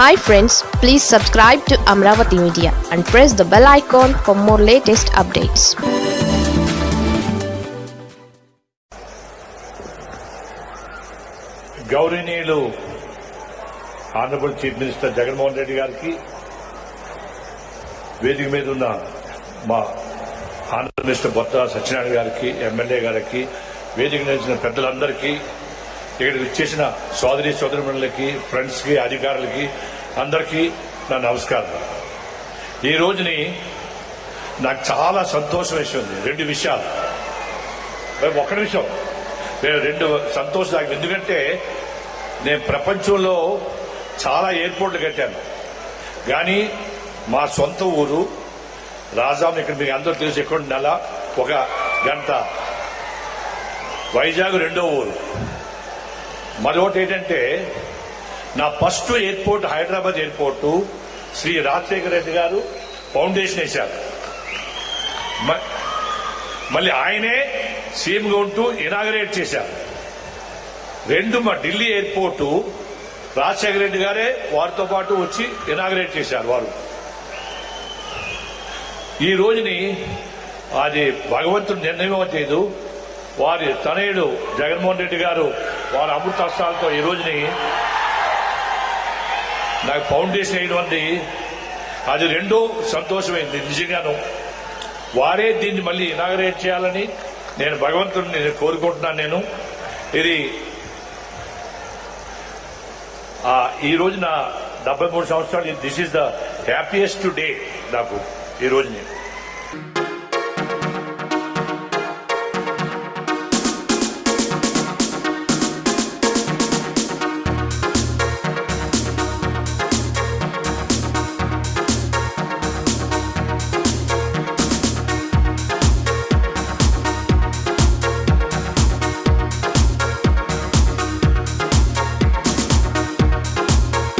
Hi friends please subscribe to Amaravati media and press the bell icon for more latest updates గౌరవనీయులు honourable chief minister Jaganmohan Reddy గారికి వేదిక మీద ఉన్న మా Andhra minister బొత్త Satyanarayana గారికి MLA గారికి వేదిక నిలిచిన పెద్దలందరికీ ఇక్కడికి వచ్చేసిన సోదరి సోదరిమణులకి ఫ్రెండ్స్కి అధికారులకి అందరికీ నా నమస్కారం ఈ రోజుని నాకు చాలా సంతోషం వేసింది. రెండు విషయాలు. ఒక్క నిమిషం. నేను రెండు సంతోషం నాకు ఎందుకంటే నేను ప్రపంచంలో చాలా ఎయిర్పోర్ట్లు కట్టాను. కానీ మా సొంత ఊరు రాజాం ఇక్కడ మీకు అందరూ తెలిసి ఎక్కడ నెల ఒక గంట. వైజాగ్ రెండో ఊరు. మరొకటి ఏంటంటే నా first airport Hyderabad airport Shri Rajasekhara Reddy గారు ఫౌండేషన్ వేశారు. మ- మళ్ళీ ఆయనే సీఎంగా ఉంటూ ఇనాగరేట్ చేశారు. రెండు మా ఢిల్లీ ఎయిర్పోర్టు రాజశేఖర రెడ్డి గారే వారితో పాటు వచ్చి ఇనాగరేట్ చేశారు వారు. ఈ రోజుని అది భగవంతుడు నిర్ణయం చేయదు. వారి తనయుడు జగన్మోహన్ రెడ్డి గారు వారి అమృతాస్త్రాలతో ఈ రోజుని నాకు ఫౌండేషన్ వేయడం అది రెండో సంతోషమైంది నిజంగాను. వారే దీన్ని మళ్ళీ ఇనాగరేట్ చేయాలని నేను భగవంతుడిని నేను కోరుకుంటున్నాను నేను. ఇది ఈ ఈ రోజున డెబ్బై మూడు సంవత్సరాలు this is the happiest day నాకు ఈ రోజుని.